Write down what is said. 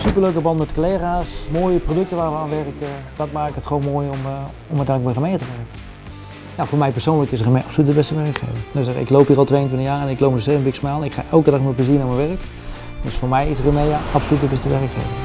superleuke band met collega's, mooie producten waar we aan werken. Dat maakt het gewoon mooi om, uh, om uiteindelijk bij gemeente te werken. Ja, voor mij persoonlijk is Remedia absoluut de beste werkgever. Dus ik loop hier al 22 jaar en ik loop nog steeds een big smile. Ik ga elke dag met plezier naar mijn werk. Dus voor mij is Remea absoluut de beste werkgever.